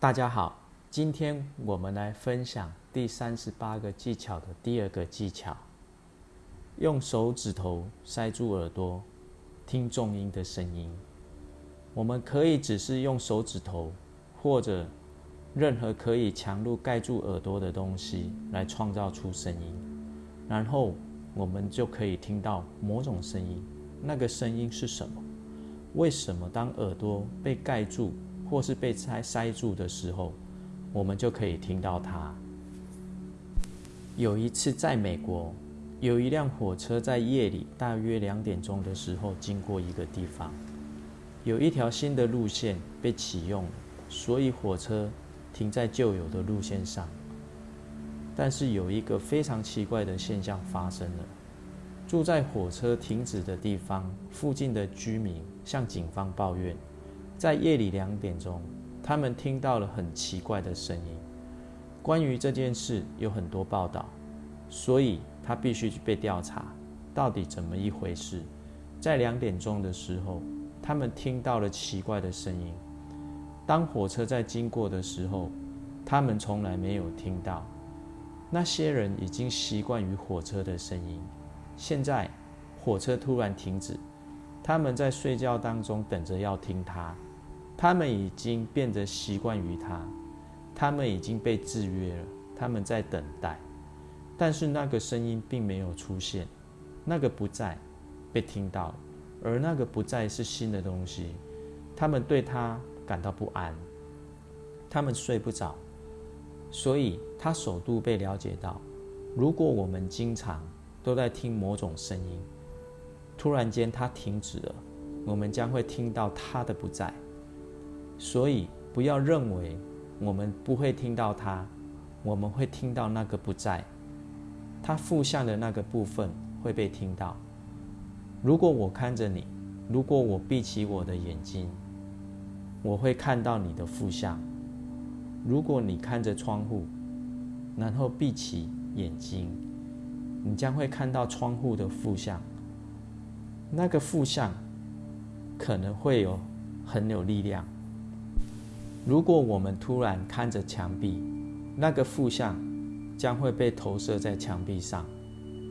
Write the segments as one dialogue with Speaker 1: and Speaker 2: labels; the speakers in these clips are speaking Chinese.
Speaker 1: 大家好，今天我们来分享第三十八个技巧的第二个技巧，用手指头塞住耳朵，听重音的声音。我们可以只是用手指头，或者任何可以强度盖住耳朵的东西来创造出声音，然后我们就可以听到某种声音。那个声音是什么？为什么当耳朵被盖住或是被塞塞住的时候，我们就可以听到它？有一次在美国，有一辆火车在夜里大约两点钟的时候经过一个地方，有一条新的路线被启用，所以火车停在旧有的路线上。但是有一个非常奇怪的现象发生了。住在火车停止的地方附近的居民向警方抱怨，在夜里两点钟，他们听到了很奇怪的声音。关于这件事有很多报道，所以他必须去被调查，到底怎么一回事？在两点钟的时候，他们听到了奇怪的声音。当火车在经过的时候，他们从来没有听到。那些人已经习惯于火车的声音。现在，火车突然停止，他们在睡觉当中等着要听它。他们已经变得习惯于它，他们已经被制约了。他们在等待，但是那个声音并没有出现，那个不在，被听到，而那个不在是新的东西。他们对它感到不安，他们睡不着，所以他首度被了解到。如果我们经常都在听某种声音，突然间它停止了，我们将会听到它的不在。所以不要认为我们不会听到它，我们会听到那个不在，它负向的那个部分会被听到。如果我看着你，如果我闭起我的眼睛，我会看到你的负向。如果你看着窗户，然后闭起眼睛。你将会看到窗户的负向，那个负向可能会有很有力量。如果我们突然看着墙壁，那个负向将会被投射在墙壁上，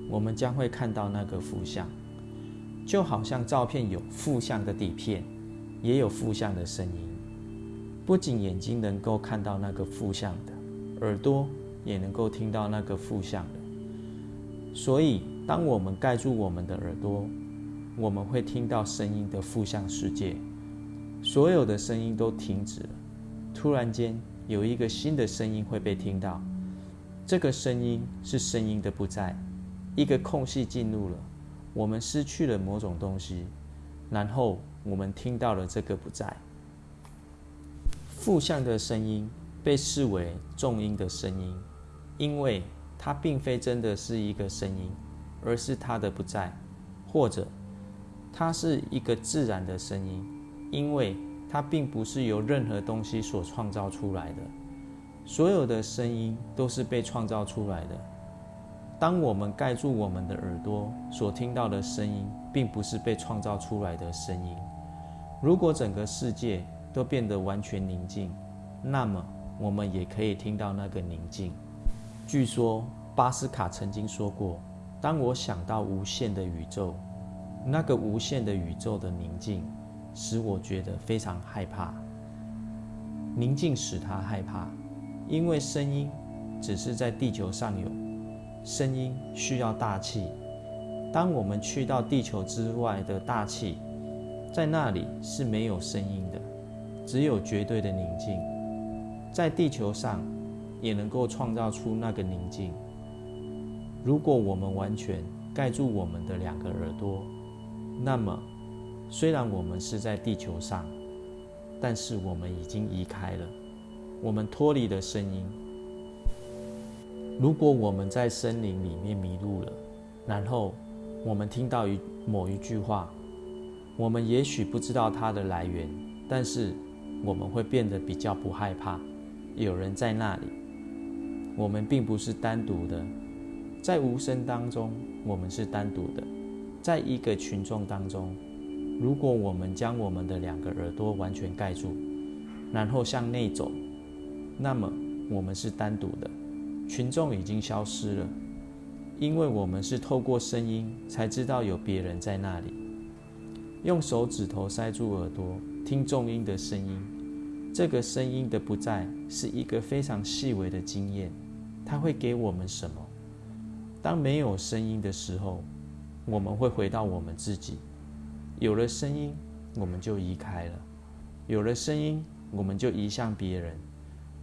Speaker 1: 我们将会看到那个负向，就好像照片有负向的底片，也有负向的声音。不仅眼睛能够看到那个负向的，耳朵也能够听到那个负向的。所以，当我们盖住我们的耳朵，我们会听到声音的负向世界，所有的声音都停止了。突然间，有一个新的声音会被听到，这个声音是声音的不在，一个空隙进入了，我们失去了某种东西，然后我们听到了这个不在。负向的声音被视为重音的声音，因为。它并非真的是一个声音，而是它的不在，或者它是一个自然的声音，因为它并不是由任何东西所创造出来的。所有的声音都是被创造出来的。当我们盖住我们的耳朵，所听到的声音并不是被创造出来的声音。如果整个世界都变得完全宁静，那么我们也可以听到那个宁静。据说巴斯卡曾经说过：“当我想到无限的宇宙，那个无限的宇宙的宁静，使我觉得非常害怕。宁静使他害怕，因为声音只是在地球上有，声音需要大气。当我们去到地球之外的大气，在那里是没有声音的，只有绝对的宁静。在地球上。”也能够创造出那个宁静。如果我们完全盖住我们的两个耳朵，那么虽然我们是在地球上，但是我们已经移开了，我们脱离了声音。如果我们在森林里面迷路了，然后我们听到一某一句话，我们也许不知道它的来源，但是我们会变得比较不害怕，有人在那里。我们并不是单独的，在无声当中，我们是单独的。在一个群众当中，如果我们将我们的两个耳朵完全盖住，然后向内走，那么我们是单独的，群众已经消失了，因为我们是透过声音才知道有别人在那里。用手指头塞住耳朵听重音的声音，这个声音的不在是一个非常细微的经验，它会给我们什么？当没有声音的时候，我们会回到我们自己；有了声音，我们就移开了；有了声音，我们就移向别人。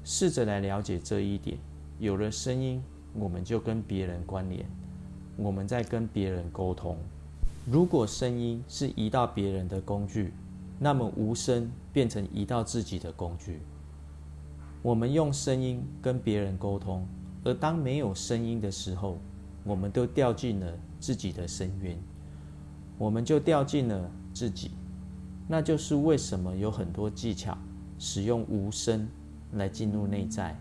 Speaker 1: 试着来了解这一点。有了声音，我们就跟别人关联，我们在跟别人沟通。如果声音是移到别人的工具，那么无声变成移到自己的工具。我们用声音跟别人沟通，而当没有声音的时候，我们都掉进了自己的深渊，我们就掉进了自己。那就是为什么有很多技巧使用无声。来进入内在，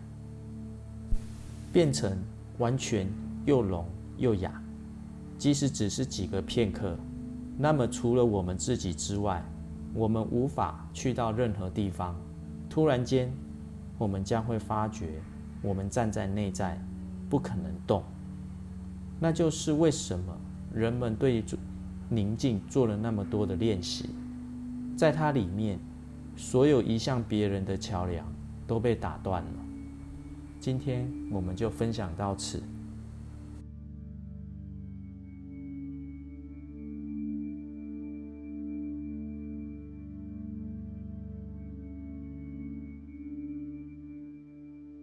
Speaker 1: 变成完全又聋又哑。即使只是几个片刻，那么除了我们自己之外，我们无法去到任何地方。突然间，我们将会发觉，我们站在内在，不可能动。那就是为什么人们对宁静做了那么多的练习，在它里面，所有移向别人的桥梁。都被打断了。今天我们就分享到此。